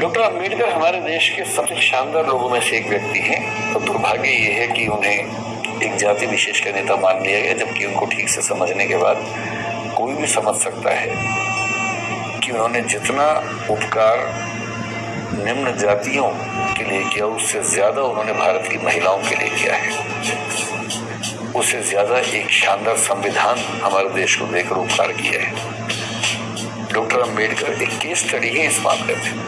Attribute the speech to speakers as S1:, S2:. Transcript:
S1: Doctor Ambedkar हमारे देश के सबसे शानदार लोगों में से एक व्यक्ति हैं और दुर्भाग्य ये है कि उन्हें एक जाति विशेष का नेता मान लिया गया, जबकि उनको ठीक से समझने के बाद कोई भी समझ सकता है कि उन्होंने जितना उपकार निम्न जातियों के लिए किया, उससे ज़्यादा उन्होंने भारत की महिलाओं के लिए किया है। उससे ज़्यादा एक शानदार संविधान हमारे देश को देकर उपकार किया है। डॉक्टर अंबेडकर एक केस स्टडी है इस मामले में।